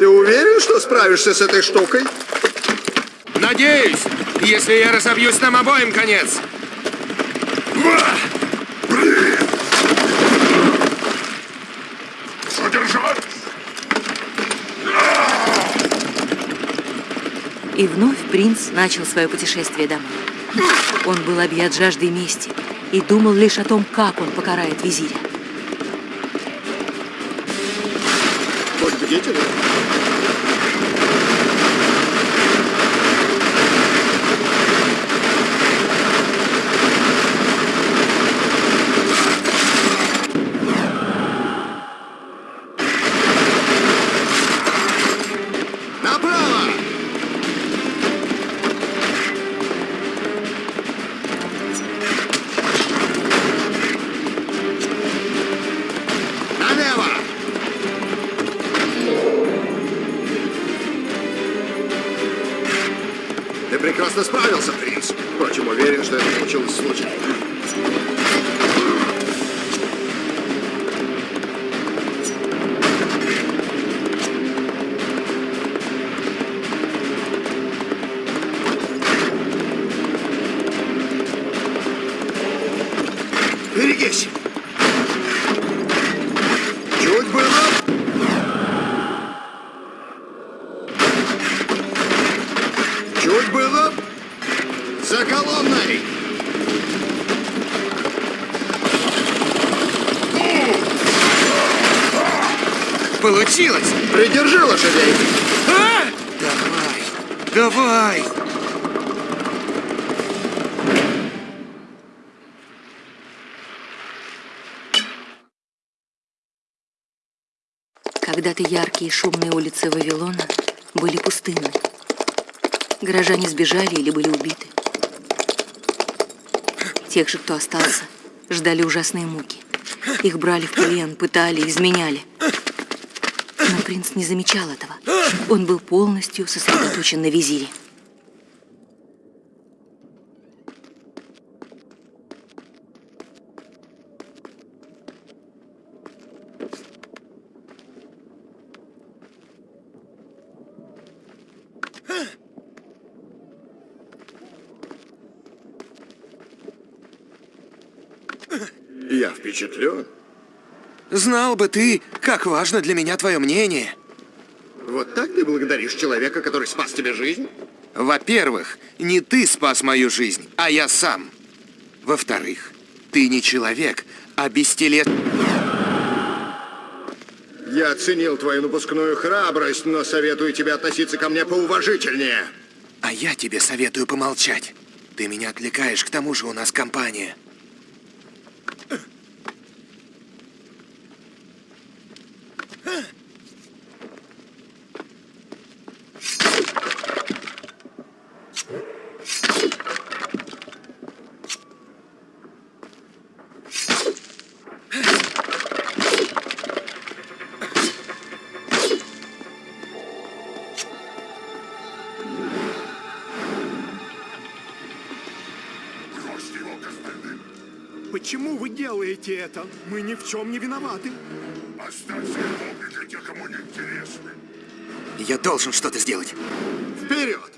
Ты уверен, что справишься с этой штукой? Надеюсь, если я разобьюсь, нам обоим конец. Задержать! И вновь принц начал свое путешествие домой. Он был объят жаждой мести и думал лишь о том, как он покарает визиря. Будь Берегись! Чуть было! Чуть было! За колонной! Получилось! Придержи лошадей! А! Давай, давай! Когда-то яркие и шумные улицы Вавилона были пустынны. Горожане сбежали или были убиты. Тех же, кто остался, ждали ужасные муки. Их брали в плен, пытали, изменяли. Но принц не замечал этого. Он был полностью сосредоточен на визире. Я впечатлен. Знал бы ты, как важно для меня твое мнение. Вот так ты благодаришь человека, который спас тебе жизнь? Во-первых, не ты спас мою жизнь, а я сам. Во-вторых, ты не человек, а бестелет... Я оценил твою напускную храбрость, но советую тебе относиться ко мне поуважительнее. А я тебе советую помолчать. Ты меня отвлекаешь, к тому же у нас компания. Бросьте его к остальным! Почему вы делаете это? Мы ни в чем не виноваты. Оставьте его для тех, кому не интересны. Я должен что-то сделать. Вперед!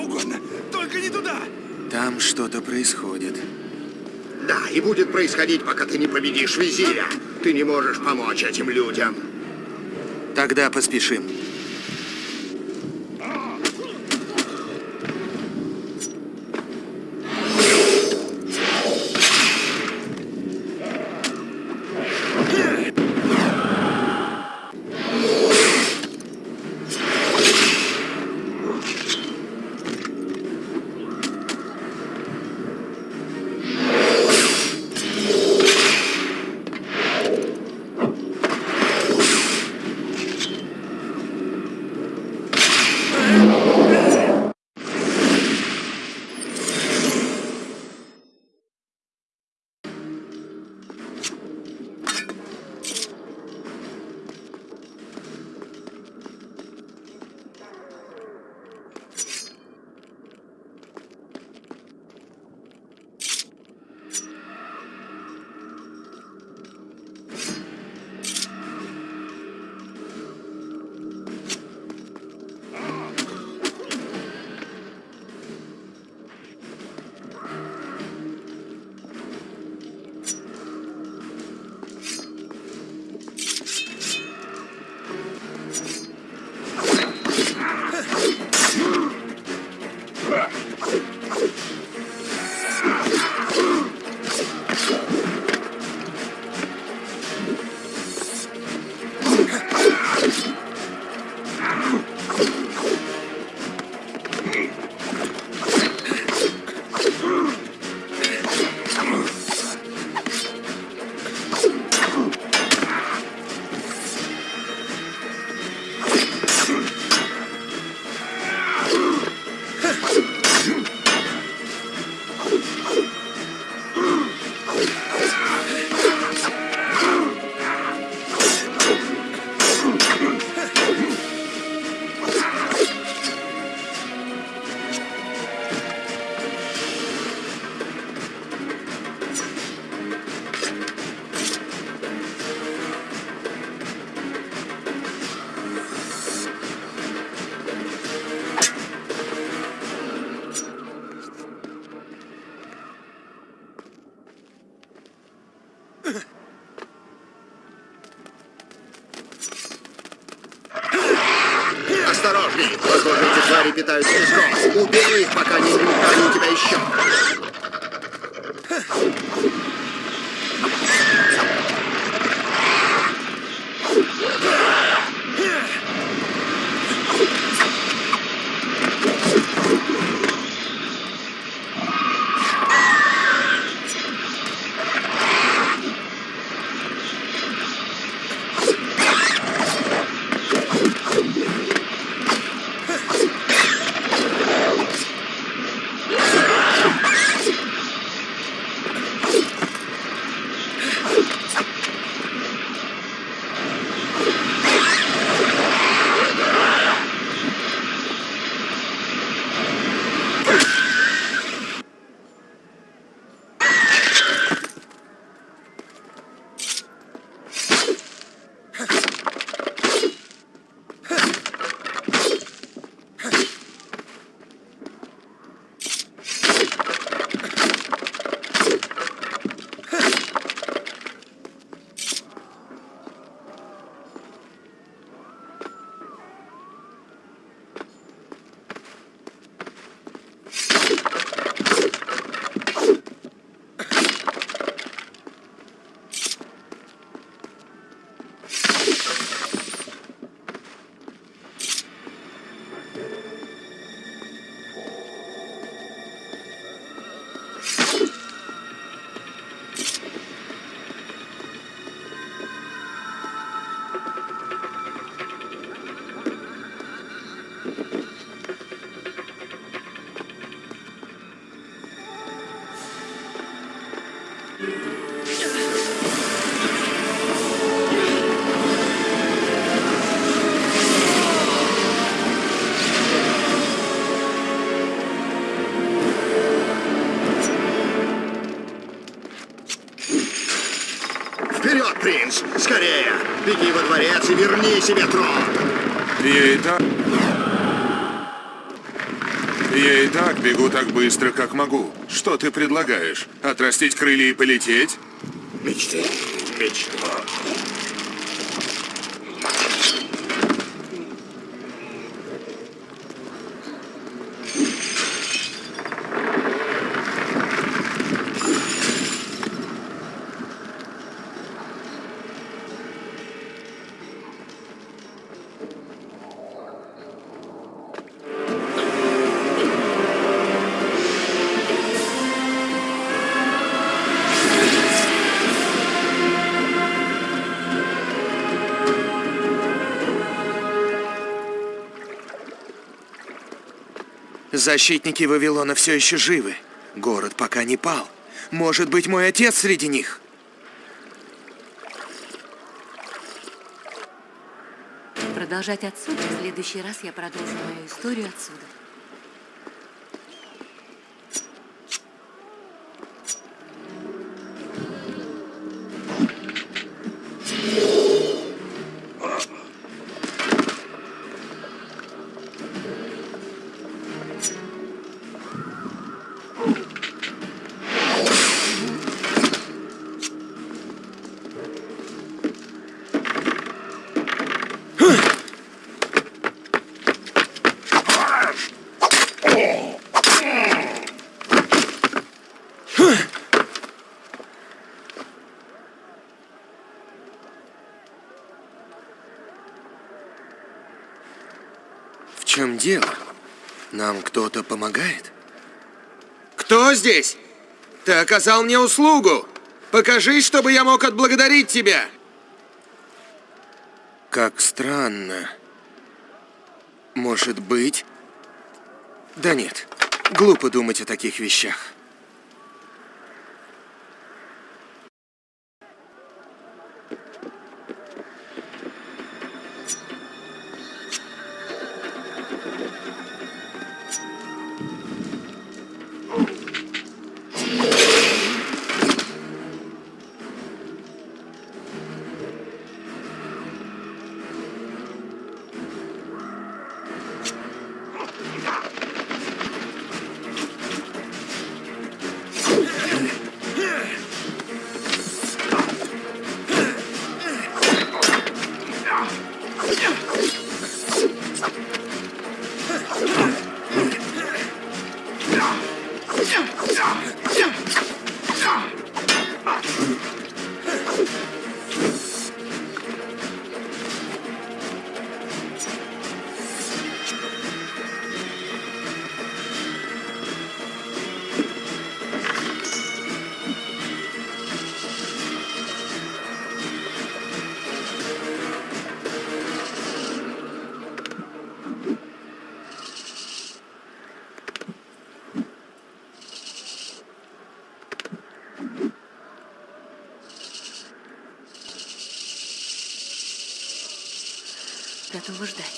угодно, только не туда! Там что-то происходит. Да, и будет происходить, пока ты не победишь визиря. Ты не можешь помочь этим людям. Тогда поспешим. Себе трон! И это... Я и так бегу так быстро, как могу. Что ты предлагаешь? Отрастить крылья и полететь? Мечты, мечта. Защитники Вавилона все еще живы. Город пока не пал. Может быть, мой отец среди них? Продолжать отсюда. В следующий раз я продолжу мою историю отсюда. Чем дело? Нам кто-то помогает? Кто здесь? Ты оказал мне услугу. Покажи, чтобы я мог отблагодарить тебя. Как странно. Может быть... Да нет, глупо думать о таких вещах. Готова ждать.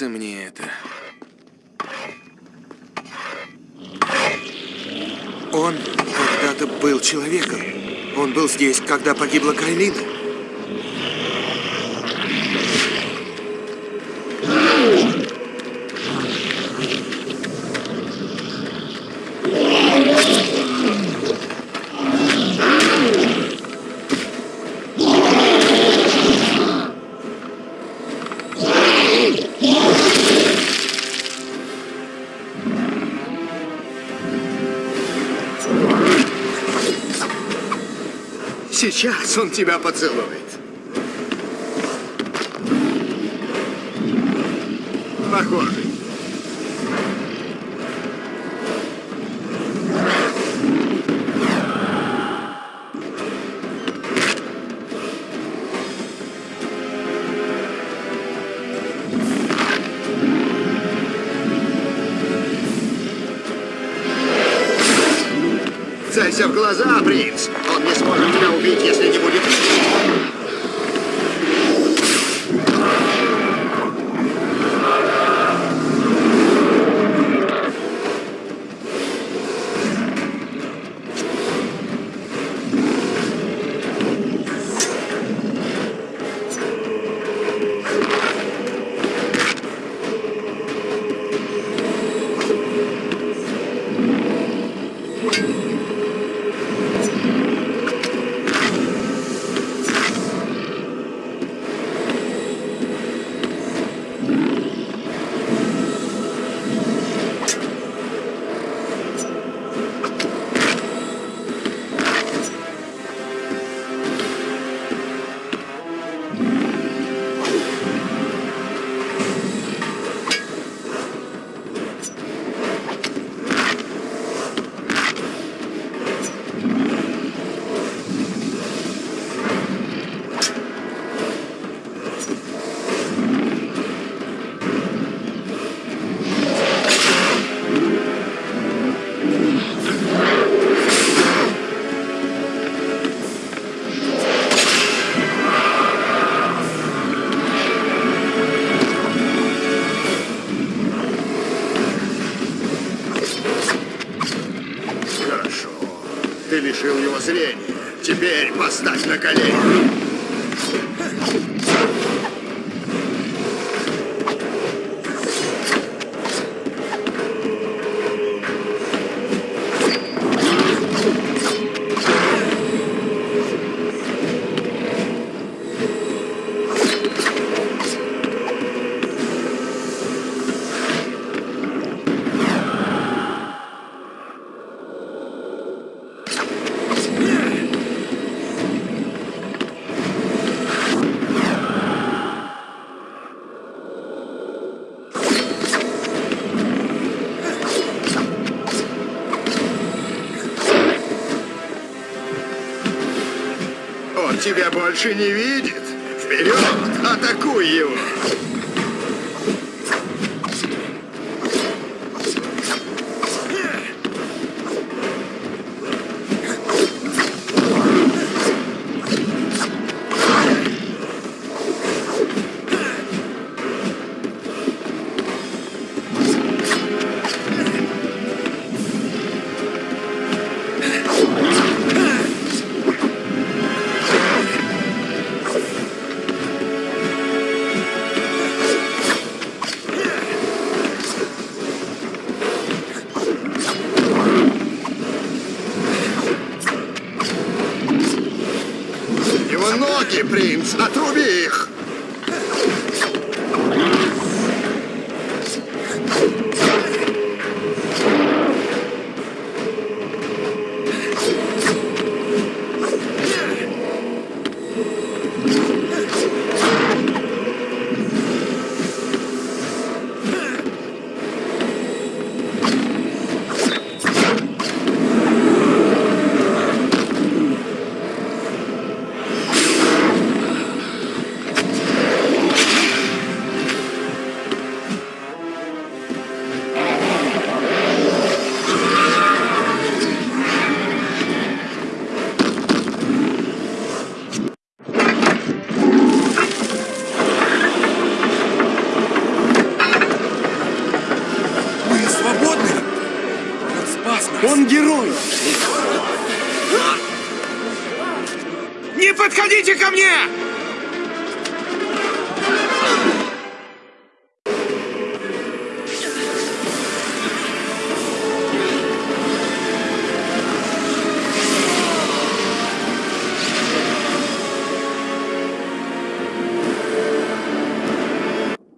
Нравится мне это. Он когда-то был человеком. Он был здесь, когда погибла Кайлина. Сейчас он тебя поцелует. Целься в глаза, принц! Он не сможет тебя убить, если не будет Ты лишил его зрения. Теперь поставь на колени. Тебя больше не видит. Вперед, атакуй его. Принц, отруби их.